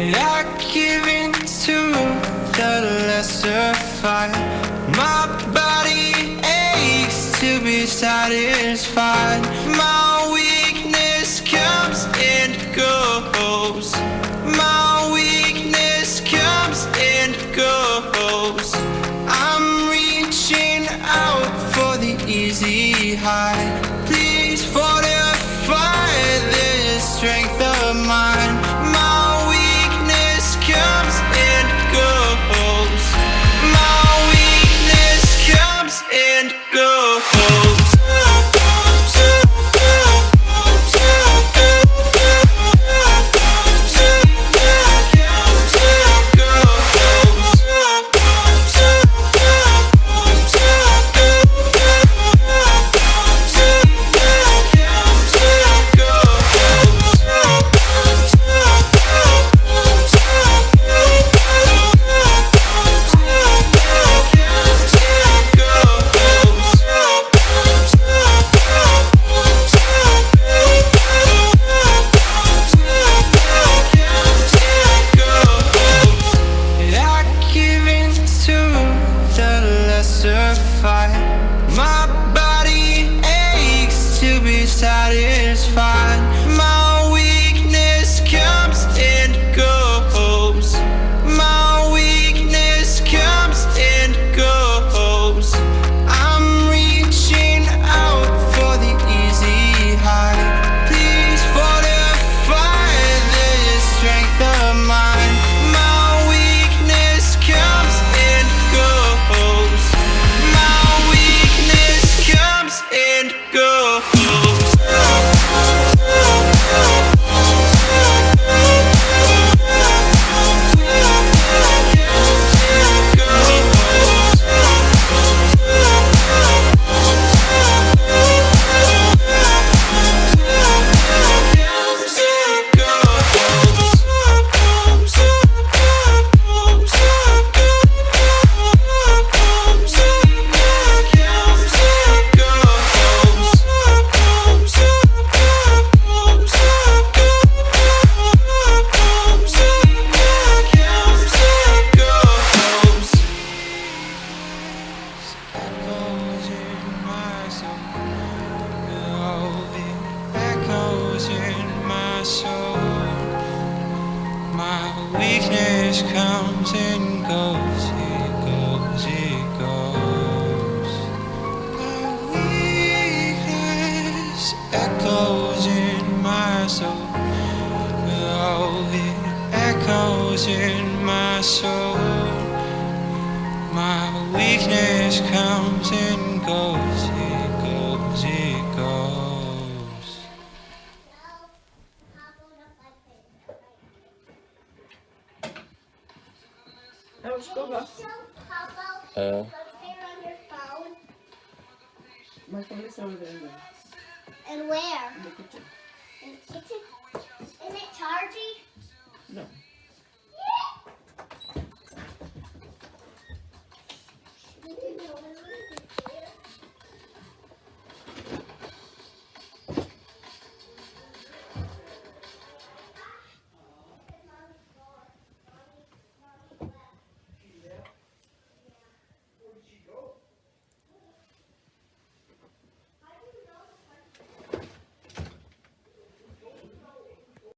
I give in to the lesser fight. My body aches to be satisfied. My weakness comes and goes. My weakness comes and goes. I'm reaching out for the easy high. Weakness comes and goes. It goes, it goes. My weakness echoes in my soul. Echoes in my soul. My weakness always comes and goes, it goes, it goes. Hello, Papa. good, Uh. My phone is over there. And where? In the kitchen. In the kitchen? Isn't it charged?